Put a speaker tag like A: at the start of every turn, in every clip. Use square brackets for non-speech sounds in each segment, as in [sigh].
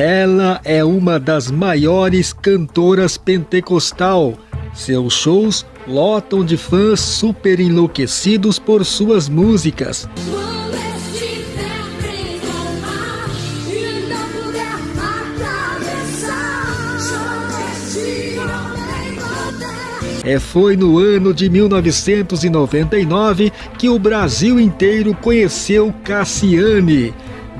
A: Ela é uma das maiores cantoras pentecostal. Seus shows lotam de fãs super enlouquecidos por suas músicas. É, foi no ano de 1999 que o Brasil inteiro conheceu Cassiane.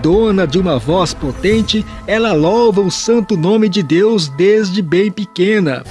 A: Dona de uma voz potente, ela louva o santo nome de Deus desde bem pequena.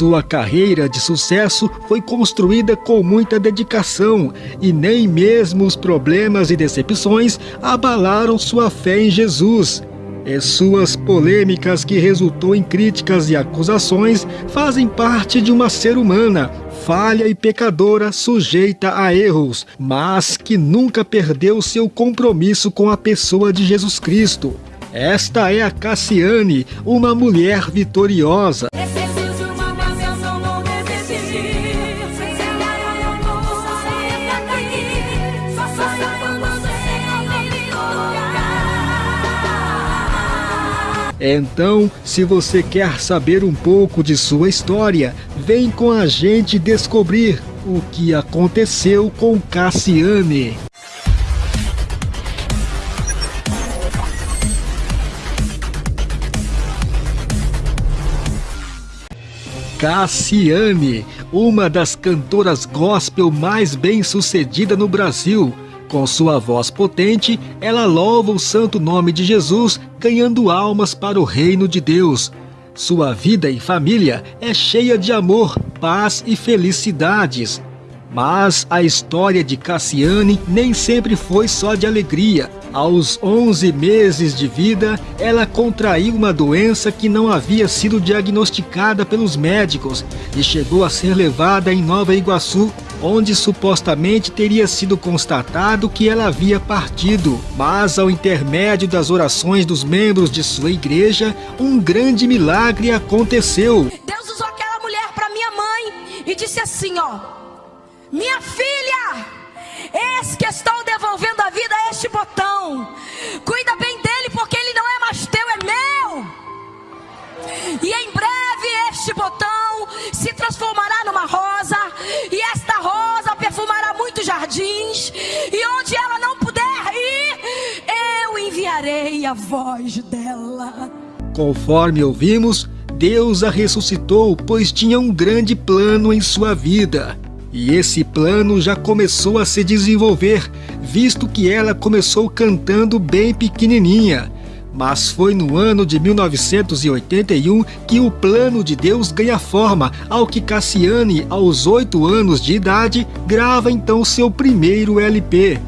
A: Sua carreira de sucesso foi construída com muita dedicação e nem mesmo os problemas e decepções abalaram sua fé em Jesus. E suas polêmicas que resultou em críticas e acusações fazem parte de uma ser humana, falha e pecadora, sujeita a erros, mas que nunca perdeu seu compromisso com a pessoa de Jesus Cristo. Esta é a Cassiane, uma mulher vitoriosa. Então, se você quer saber um pouco de sua história, vem com a gente descobrir o que aconteceu com Cassiane. Cassiane, uma das cantoras gospel mais bem-sucedida no Brasil, com sua voz potente, ela louva o santo nome de Jesus, ganhando almas para o reino de Deus. Sua vida e família é cheia de amor, paz e felicidades. Mas a história de Cassiane nem sempre foi só de alegria. Aos 11 meses de vida, ela contraiu uma doença que não havia sido diagnosticada pelos médicos e chegou a ser levada em Nova Iguaçu onde supostamente teria sido constatado que ela havia partido. Mas, ao intermédio das orações dos membros de sua igreja, um grande milagre aconteceu.
B: Deus usou aquela mulher para minha mãe e disse assim: Ó, minha filha, eis que estou devolvendo a vida a este botão. Cuida bem dele, porque ele não é mais teu, é meu. E em breve este botão se transformará numa rosa, e esta rosa perfumará muitos jardins, e onde ela não puder ir, eu enviarei a voz dela.
A: Conforme ouvimos, Deus a ressuscitou, pois tinha um grande plano em sua vida. E esse plano já começou a se desenvolver, visto que ela começou cantando bem pequenininha mas foi no ano de 1981 que o plano de Deus ganha forma, ao que Cassiane, aos oito anos de idade, grava então seu primeiro LP.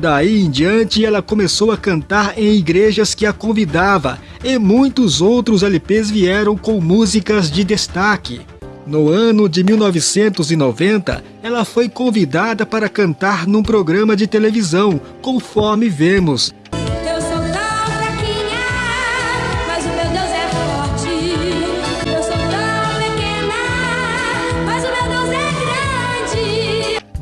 A: Daí em diante ela começou a cantar em igrejas que a convidava, e muitos outros LPs vieram com músicas de destaque. No ano de 1990, ela foi convidada para cantar num programa de televisão, conforme vemos.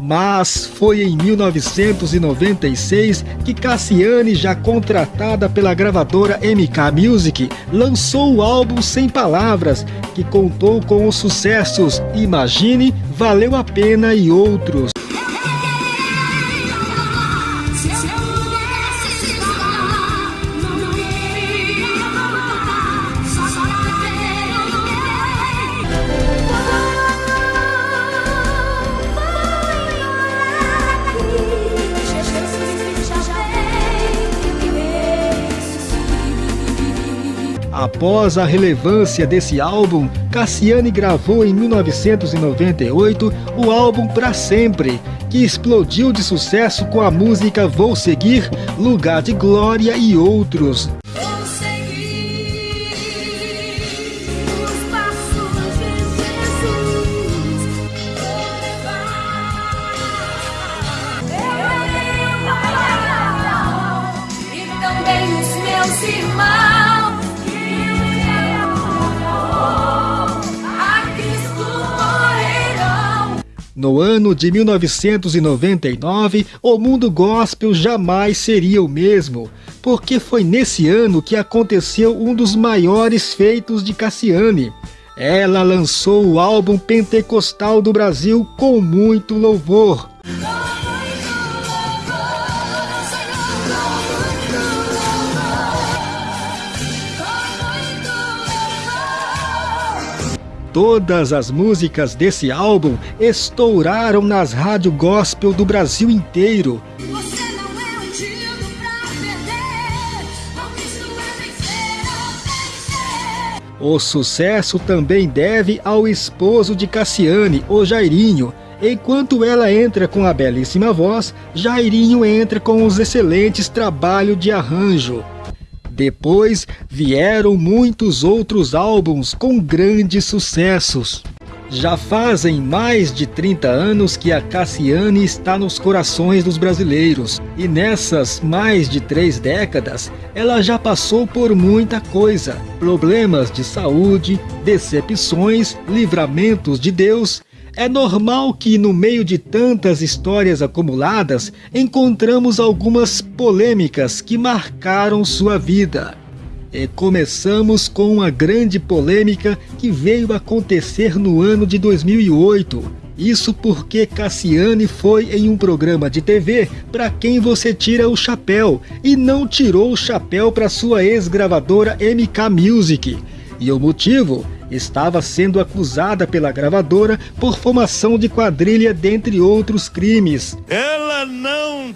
A: Mas foi em 1996 que Cassiane, já contratada pela gravadora MK Music, lançou o álbum Sem Palavras, que contou com os sucessos Imagine, Valeu a Pena e outros. Após a relevância desse álbum, Cassiane gravou em 1998 o álbum Pra Sempre, que explodiu de sucesso com a música Vou Seguir, Lugar de Glória e outros. De 1999, o mundo gospel jamais seria o mesmo, porque foi nesse ano que aconteceu um dos maiores feitos de Cassiane. Ela lançou o álbum pentecostal do Brasil com muito louvor. Todas as músicas desse álbum estouraram nas rádios gospel do Brasil inteiro. O sucesso também deve ao esposo de Cassiane, o Jairinho. Enquanto ela entra com a belíssima voz, Jairinho entra com os excelentes trabalhos de arranjo. Depois vieram muitos outros álbuns com grandes sucessos. Já fazem mais de 30 anos que a Cassiane está nos corações dos brasileiros, e nessas mais de três décadas, ela já passou por muita coisa: problemas de saúde, decepções, livramentos de Deus é normal que, no meio de tantas histórias acumuladas, encontramos algumas polêmicas que marcaram sua vida. E começamos com uma grande polêmica que veio acontecer no ano de 2008. Isso porque Cassiane foi em um programa de TV para quem você tira o chapéu e não tirou o chapéu para sua ex-gravadora MK Music. E o motivo estava sendo acusada pela gravadora por formação de quadrilha, dentre outros crimes.
C: Ela não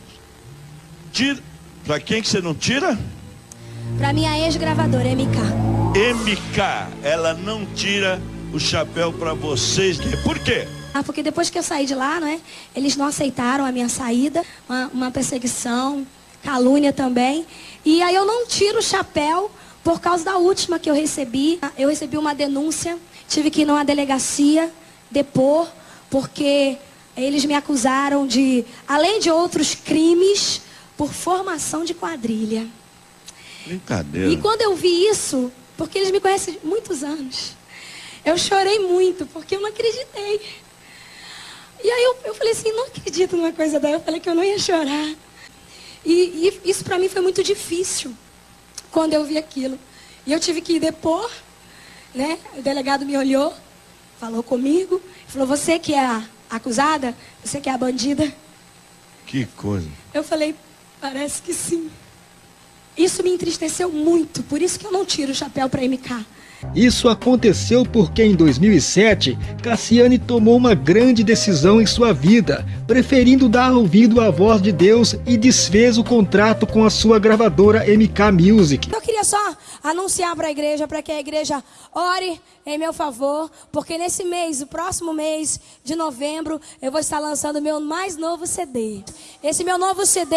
C: tira. Pra quem que você não tira?
B: Pra minha ex-gravadora, MK.
C: MK, ela não tira o chapéu para vocês. Por quê?
B: Ah, porque depois que eu saí de lá, né, eles não aceitaram a minha saída, uma, uma perseguição, calúnia também. E aí eu não tiro o chapéu por causa da última que eu recebi, eu recebi uma denúncia, tive que ir numa delegacia depor, porque eles me acusaram de, além de outros crimes, por formação de quadrilha.
C: Brincadeira.
B: E quando eu vi isso, porque eles me conhecem há muitos anos, eu chorei muito, porque eu não acreditei. E aí eu, eu falei assim, não acredito numa coisa dela. Eu falei que eu não ia chorar. E, e isso para mim foi muito difícil quando eu vi aquilo. E eu tive que ir depor, né? O delegado me olhou, falou comigo, falou, você que é a acusada, você que é a bandida.
C: Que coisa.
B: Eu falei, parece que sim. Isso me entristeceu muito, por isso que eu não tiro o chapéu para MK.
A: Isso aconteceu porque em 2007, Cassiane tomou uma grande decisão em sua vida, preferindo dar ouvido à voz de Deus e desfez o contrato com a sua gravadora MK Music.
B: Eu queria só anunciar para a igreja, para que a igreja ore em meu favor, porque nesse mês, o próximo mês de novembro, eu vou estar lançando meu mais novo CD. Esse meu novo CD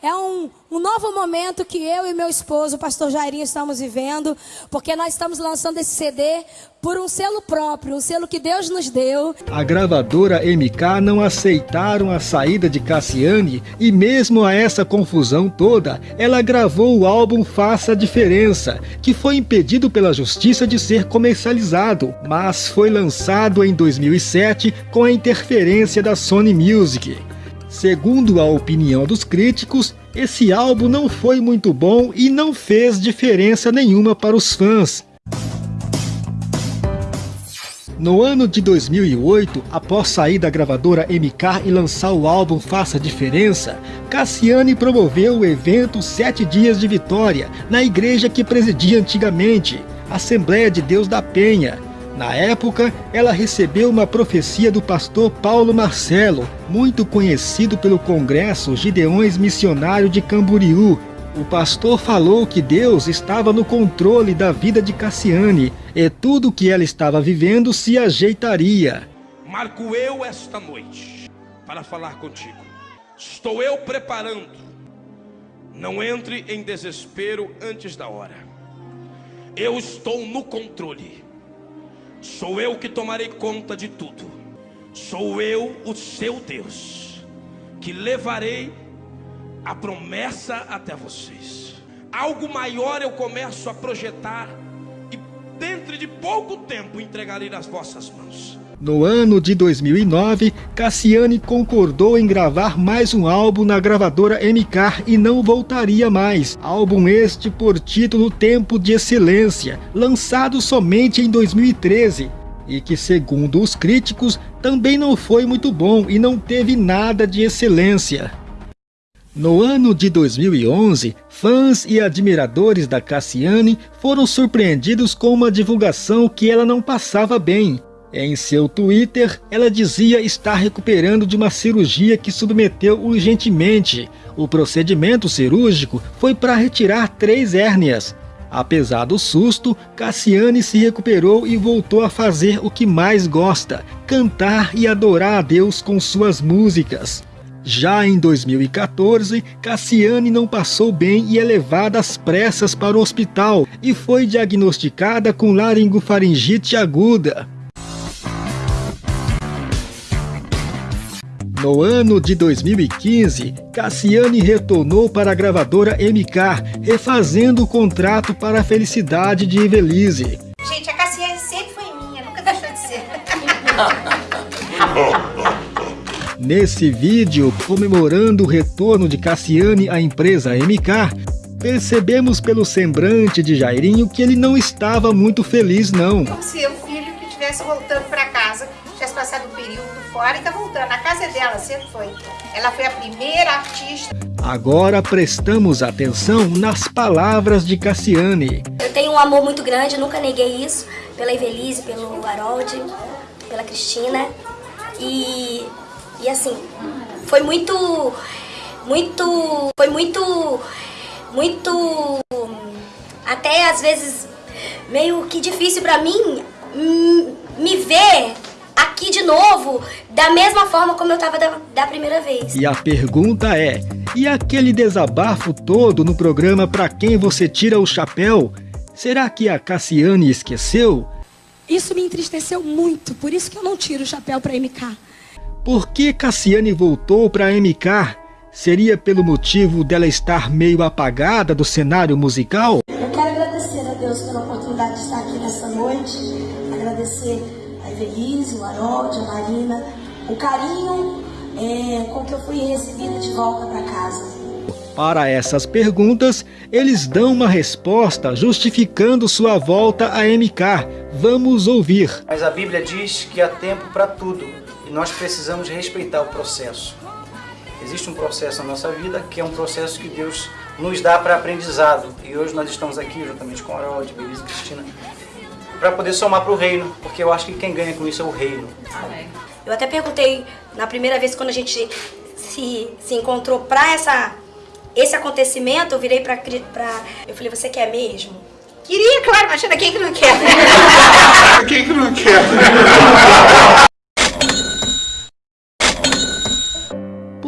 B: é um, um novo momento que eu e meu esposo, o pastor Jairinho, estamos vivendo, porque nós estamos lançando esse CD por um selo próprio, um selo que Deus nos deu.
A: A gravadora MK não aceitaram a saída de Cassiane e mesmo a essa confusão toda, ela gravou o álbum Faça a Diferença, que foi impedido pela justiça de ser comercializado, mas foi lançado em 2007 com a interferência da Sony Music. Segundo a opinião dos críticos, esse álbum não foi muito bom e não fez diferença nenhuma para os fãs. No ano de 2008, após sair da gravadora MK e lançar o álbum Faça Diferença, Cassiane promoveu o evento Sete Dias de Vitória na igreja que presidia antigamente, Assembleia de Deus da Penha. Na época, ela recebeu uma profecia do pastor Paulo Marcelo, muito conhecido pelo Congresso Gideões Missionário de Camboriú, o pastor falou que Deus estava no controle da vida de Cassiane e tudo que ela estava vivendo se ajeitaria.
D: Marco eu esta noite para falar contigo. Estou eu preparando. Não entre em desespero antes da hora. Eu estou no controle. Sou eu que tomarei conta de tudo. Sou eu, o seu Deus, que levarei a promessa até vocês. Algo maior eu começo a projetar e dentro de pouco tempo entregarei nas vossas mãos.
A: No ano de 2009, Cassiane concordou em gravar mais um álbum na gravadora MK e não voltaria mais. Álbum este por título Tempo de Excelência, lançado somente em 2013 e que, segundo os críticos, também não foi muito bom e não teve nada de excelência. No ano de 2011, fãs e admiradores da Cassiane foram surpreendidos com uma divulgação que ela não passava bem. Em seu Twitter, ela dizia estar recuperando de uma cirurgia que submeteu urgentemente. O procedimento cirúrgico foi para retirar três hérnias. Apesar do susto, Cassiane se recuperou e voltou a fazer o que mais gosta, cantar e adorar a Deus com suas músicas. Já em 2014, Cassiane não passou bem e é levada às pressas para o hospital e foi diagnosticada com laringofaringite aguda. No ano de 2015, Cassiane retornou para a gravadora MK, refazendo o contrato para a felicidade de Evelise. Nesse vídeo, comemorando o retorno de Cassiane à empresa MK, percebemos pelo semblante de Jairinho que ele não estava muito feliz não.
E: Como se o filho que estivesse voltando para casa, tivesse passado um período fora e tá voltando. A casa é dela, sempre foi. Ela foi a primeira artista.
A: Agora prestamos atenção nas palavras de Cassiane.
F: Eu tenho um amor muito grande, nunca neguei isso, pela Evelise, pelo Harold, pela Cristina. E, e assim, foi muito, muito, foi muito, muito, até às vezes meio que difícil pra mim hum, me ver aqui de novo, da mesma forma como eu estava da, da, primeira vez.
A: E a pergunta é, e aquele desabafo todo no programa Pra Quem Você Tira o Chapéu? Será que a Cassiane esqueceu?
B: Isso me entristeceu muito, por isso que eu não tiro o chapéu para MK.
A: Por que Cassiane voltou para MK? Seria pelo motivo dela estar meio apagada do cenário musical?
F: Eu quero agradecer a Deus pela oportunidade de estar aqui nessa noite, agradecer a Evelise, o Harold, a Marina, o carinho é, com que eu fui recebida de volta para casa.
A: Para essas perguntas, eles dão uma resposta justificando sua volta a MK. Vamos ouvir.
G: Mas a Bíblia diz que há tempo para tudo e nós precisamos respeitar o processo. Existe um processo na nossa vida que é um processo que Deus nos dá para aprendizado. E hoje nós estamos aqui juntamente com a Harold, Belisa e Cristina para poder somar para o reino, porque eu acho que quem ganha com isso é o reino.
F: Eu até perguntei na primeira vez quando a gente se, se encontrou para essa esse acontecimento, eu virei para pra eu falei, você quer mesmo?
E: Queria, claro, imagina quem que não quer. [laughs]
H: quem que não quer?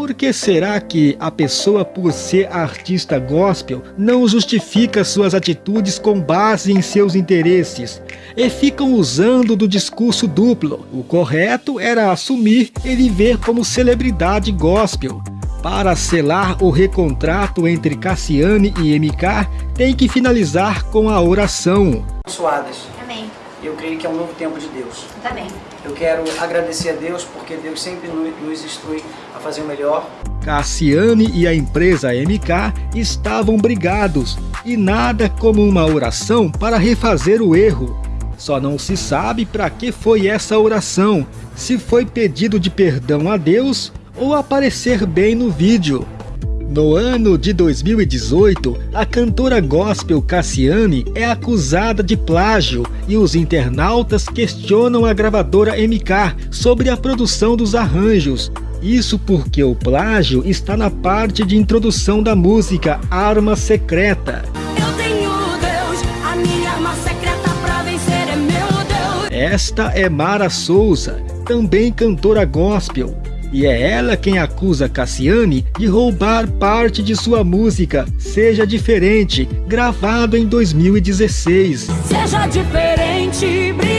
A: Por que será que a pessoa, por ser artista gospel, não justifica suas atitudes com base em seus interesses? E ficam usando do discurso duplo. O correto era assumir e viver como celebridade gospel. Para selar o recontrato entre Cassiane e MK, tem que finalizar com a oração.
G: Suadas.
E: Amém.
G: Eu creio que é um novo tempo de Deus.
E: Também.
G: Eu quero agradecer a Deus porque Deus sempre nos instrui fazer o melhor.
A: Cassiane e a empresa MK estavam brigados e nada como uma oração para refazer o erro. Só não se sabe para que foi essa oração, se foi pedido de perdão a Deus ou aparecer bem no vídeo. No ano de 2018, a cantora gospel Cassiane é acusada de plágio e os internautas questionam a gravadora MK sobre a produção dos arranjos. Isso porque o plágio está na parte de introdução da música Arma Secreta.
B: Eu tenho Deus, a minha arma secreta pra vencer é meu Deus.
A: Esta é Mara Souza, também cantora gospel. E é ela quem acusa Cassiane de roubar parte de sua música Seja Diferente, gravado em 2016.
B: Seja diferente, brilhe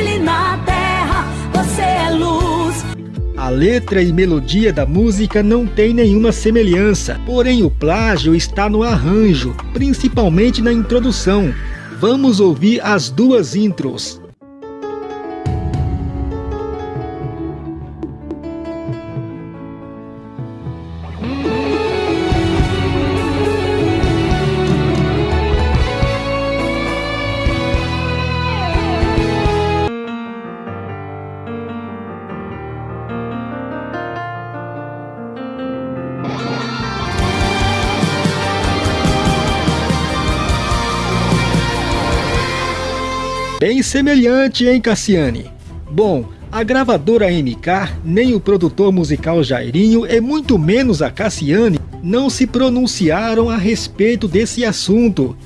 A: A letra e melodia da música não tem nenhuma semelhança, porém o plágio está no arranjo, principalmente na introdução. Vamos ouvir as duas intros. Bem semelhante, hein, Cassiane? Bom, a gravadora MK, nem o produtor musical Jairinho e muito menos a Cassiane não se pronunciaram a respeito desse assunto.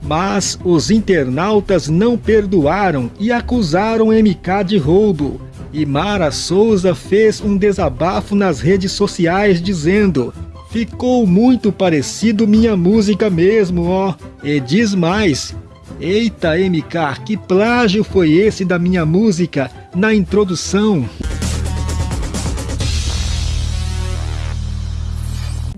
A: Mas os internautas não perdoaram e acusaram MK de roubo. E Mara Souza fez um desabafo nas redes sociais dizendo Ficou muito parecido minha música mesmo, ó. E diz mais, Eita, MK, que plágio foi esse da minha música na introdução?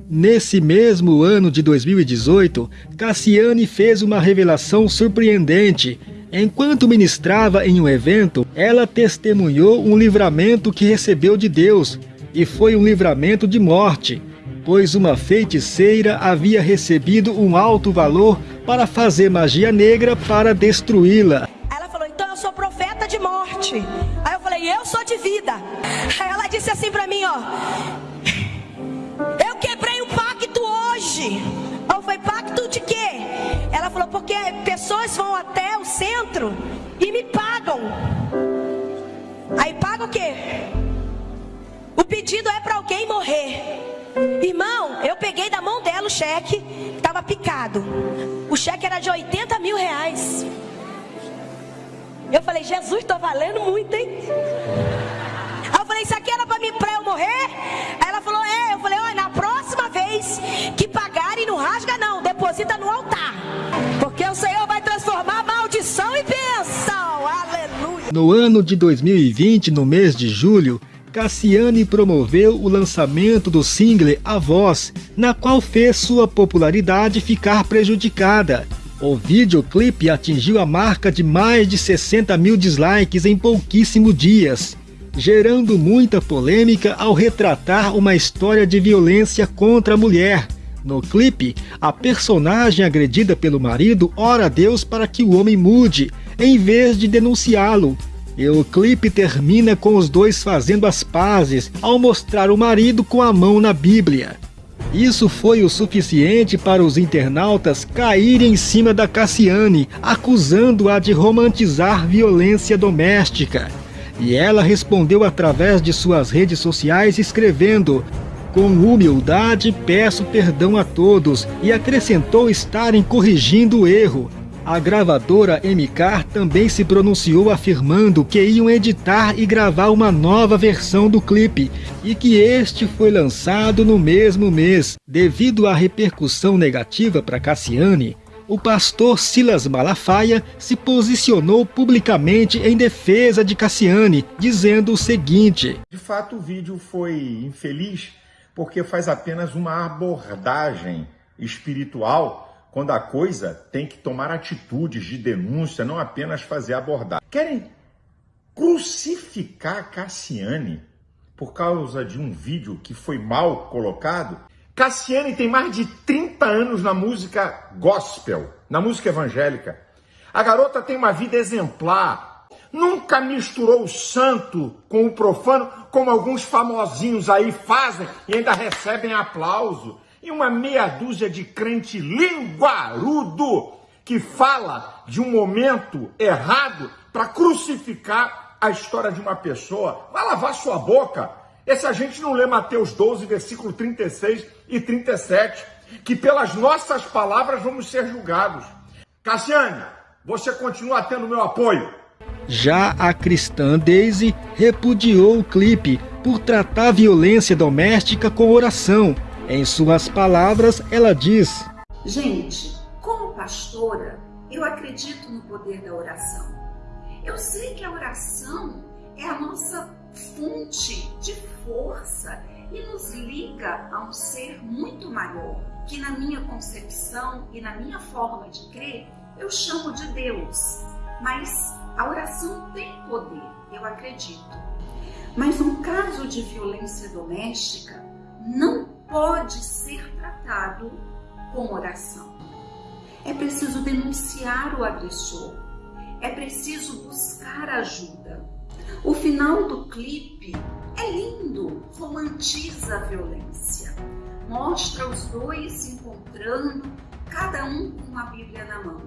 A: Nesse mesmo ano de 2018, Cassiane fez uma revelação surpreendente. Enquanto ministrava em um evento, ela testemunhou um livramento que recebeu de Deus, e foi um livramento de morte pois uma feiticeira havia recebido um alto valor para fazer magia negra para destruí-la.
B: Ela falou, então eu sou profeta de morte. Aí eu falei, eu sou de vida. Aí ela disse assim para mim, ó. Eu quebrei o pacto hoje. Eu falei, pacto de quê? Ela falou, porque pessoas vão até o centro e me pagam. Aí paga o quê? O pedido é para alguém morrer. Irmão, eu peguei da mão dela o cheque, estava picado. O cheque era de 80 mil reais. Eu falei, Jesus, estou valendo muito, hein? Aí eu falei, isso aqui era para mim para eu morrer? Aí ela falou, é. Eu falei, olha, na próxima vez que pagarem, não rasga não, deposita no altar. Porque o Senhor vai transformar maldição em bênção. Aleluia.
A: No ano de 2020, no mês de julho, Cassiane promoveu o lançamento do single A Voz, na qual fez sua popularidade ficar prejudicada. O videoclipe atingiu a marca de mais de 60 mil dislikes em pouquíssimos dias, gerando muita polêmica ao retratar uma história de violência contra a mulher. No clipe, a personagem agredida pelo marido ora a Deus para que o homem mude, em vez de denunciá-lo, e o clipe termina com os dois fazendo as pazes ao mostrar o marido com a mão na Bíblia. Isso foi o suficiente para os internautas caírem em cima da Cassiane, acusando-a de romantizar violência doméstica. E ela respondeu através de suas redes sociais escrevendo com humildade peço perdão a todos e acrescentou estarem corrigindo o erro. A gravadora MK também se pronunciou afirmando que iam editar e gravar uma nova versão do clipe e que este foi lançado no mesmo mês. Devido à repercussão negativa para Cassiane, o pastor Silas Malafaia se posicionou publicamente em defesa de Cassiane, dizendo o seguinte:
H: De fato, o vídeo foi infeliz porque faz apenas uma abordagem espiritual quando a coisa tem que tomar atitudes de denúncia, não apenas fazer abordar. Querem crucificar Cassiane por causa de um vídeo que foi mal colocado? Cassiane tem mais de 30 anos na música gospel, na música evangélica. A garota tem uma vida exemplar. Nunca misturou o santo com o profano, como alguns famosinhos aí fazem e ainda recebem aplauso e uma meia dúzia de crente linguarudo que fala de um momento errado para crucificar a história de uma pessoa. Vai lavar sua boca. Esse a gente não lê Mateus 12, versículo 36 e 37, que pelas nossas palavras vamos ser julgados. Cassiane, você continua tendo meu apoio.
A: Já a cristã Daisy repudiou o clipe por tratar violência doméstica com oração em suas palavras, ela diz:
I: Gente, como pastora, eu acredito no poder da oração. Eu sei que a oração é a nossa fonte de força e nos liga a um ser muito maior, que na minha concepção e na minha forma de crer, eu chamo de Deus. Mas a oração tem poder, eu acredito. Mas um caso de violência doméstica não pode ser tratado com oração. É preciso denunciar o agressor. É preciso buscar ajuda. O final do clipe é lindo, romantiza a violência. Mostra os dois se encontrando, cada um com a Bíblia na mão.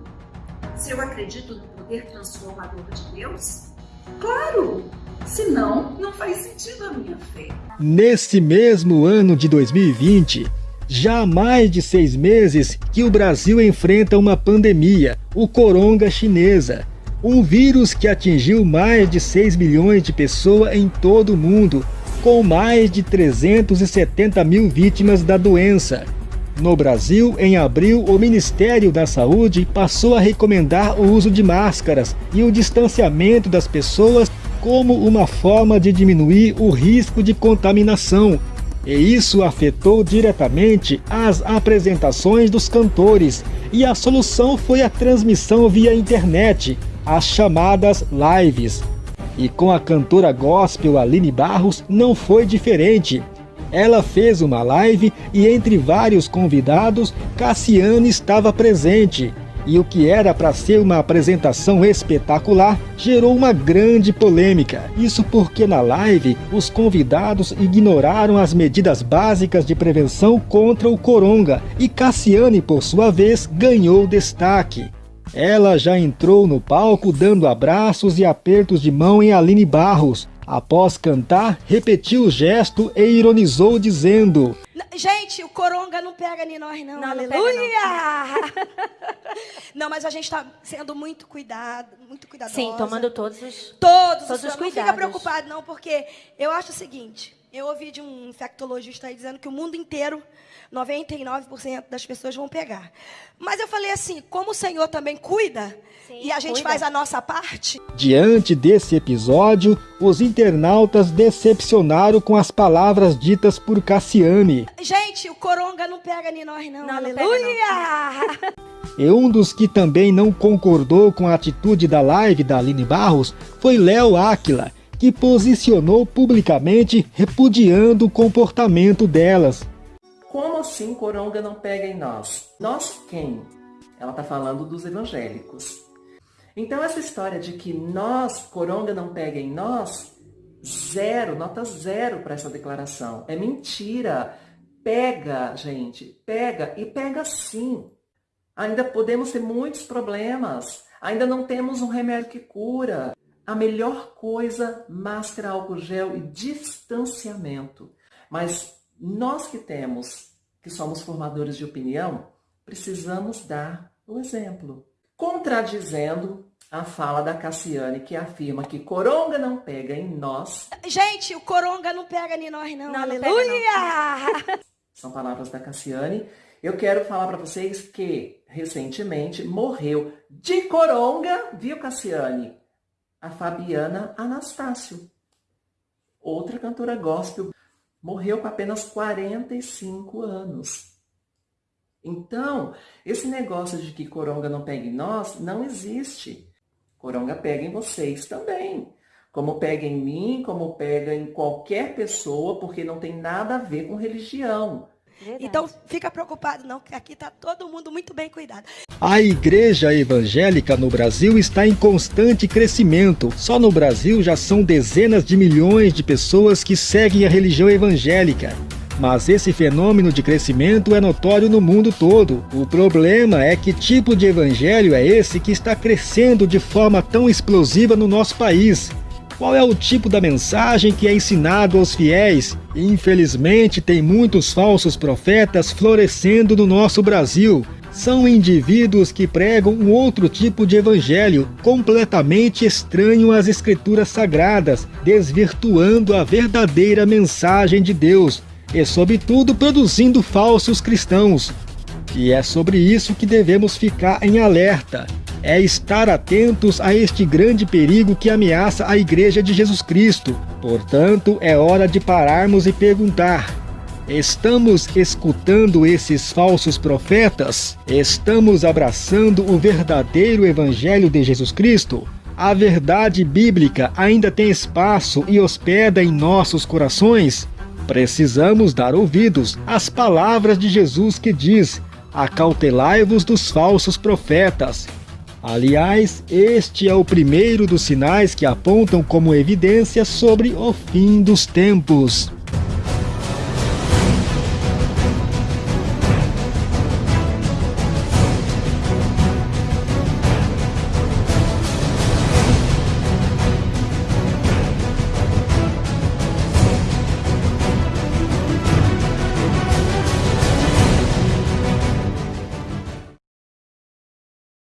I: se eu acredito no poder transformador de Deus? Claro! Senão, não faz sentido a minha fé.
A: Nesse mesmo ano de 2020, já há mais de seis meses que o Brasil enfrenta uma pandemia, o coronga chinesa. Um vírus que atingiu mais de 6 milhões de pessoas em todo o mundo, com mais de 370 mil vítimas da doença. No Brasil, em abril, o Ministério da Saúde passou a recomendar o uso de máscaras e o distanciamento das pessoas como uma forma de diminuir o risco de contaminação. E isso afetou diretamente as apresentações dos cantores, e a solução foi a transmissão via internet, as chamadas lives. E com a cantora gospel Aline Barros não foi diferente. Ela fez uma live e entre vários convidados, Cassiane estava presente. E o que era para ser uma apresentação espetacular gerou uma grande polêmica. Isso porque na live os convidados ignoraram as medidas básicas de prevenção contra o coronga e Cassiane, por sua vez, ganhou destaque. Ela já entrou no palco dando abraços e apertos de mão em Aline Barros, Após cantar, repetiu o gesto e ironizou dizendo:
B: Gente, o coronga não pega em nós não,
F: não
B: aleluia!
F: Não, [laughs]
B: não, mas a gente está sendo muito cuidado, muito cuidadosa.
F: Sim, tomando todos os
B: todos,
F: todos os,
B: os
F: cuidados.
B: Não fica preocupado não, porque eu acho o seguinte, eu ouvi de um infectologista aí dizendo que o mundo inteiro 99% das pessoas vão pegar. Mas eu falei assim, como o Senhor também cuida, Sim, e a gente cuida. faz a nossa parte.
A: Diante desse episódio, os internautas decepcionaram com as palavras ditas por Cassiane.
B: Gente, o coronga não pega em nós não, não aleluia!
A: Não. [laughs] E um dos que também não concordou com a atitude da live da Aline Barros foi Léo Áquila, que posicionou publicamente repudiando o comportamento delas.
J: Assim coronga não pega em nós? Nós quem? Ela está falando dos evangélicos. Então essa história de que nós, coronga não pega em nós, zero, nota zero para essa declaração. É mentira. Pega, gente, pega e pega sim. Ainda podemos ter muitos problemas. Ainda não temos um remédio que cura. A melhor coisa, máscara, álcool gel e distanciamento. Mas nós que temos, que somos formadores de opinião, precisamos dar o exemplo. Contradizendo a fala da Cassiane, que afirma que coronga não pega em nós.
B: Gente, o coronga não pega em nós, não. não Aleluia!
J: Não. [laughs] São palavras da Cassiane. Eu quero falar para vocês que recentemente morreu de coronga, viu, Cassiane? A Fabiana Anastácio, outra cantora gospel morreu com apenas 45 anos. Então, esse negócio de que coronga não pega em nós não existe. Coronga pega em vocês também. Como pega em mim, como pega em qualquer pessoa, porque não tem nada a ver com religião.
B: Verdade. Então, fica preocupado não, que aqui está todo mundo muito bem cuidado.
A: A igreja evangélica no Brasil está em constante crescimento. Só no Brasil já são dezenas de milhões de pessoas que seguem a religião evangélica. Mas esse fenômeno de crescimento é notório no mundo todo. O problema é que tipo de evangelho é esse que está crescendo de forma tão explosiva no nosso país. Qual é o tipo da mensagem que é ensinado aos fiéis? Infelizmente, tem muitos falsos profetas florescendo no nosso Brasil. São indivíduos que pregam um outro tipo de evangelho, completamente estranho às escrituras sagradas, desvirtuando a verdadeira mensagem de Deus e, sobretudo, produzindo falsos cristãos. E é sobre isso que devemos ficar em alerta é estar atentos a este grande perigo que ameaça a Igreja de Jesus Cristo. Portanto, é hora de pararmos e perguntar: Estamos escutando esses falsos profetas? Estamos abraçando o verdadeiro Evangelho de Jesus Cristo? A verdade bíblica ainda tem espaço e hospeda em nossos corações? Precisamos dar ouvidos às palavras de Jesus que diz: Acautelai-vos dos falsos profetas Aliás, este é o primeiro dos sinais que apontam como evidência sobre o fim dos tempos.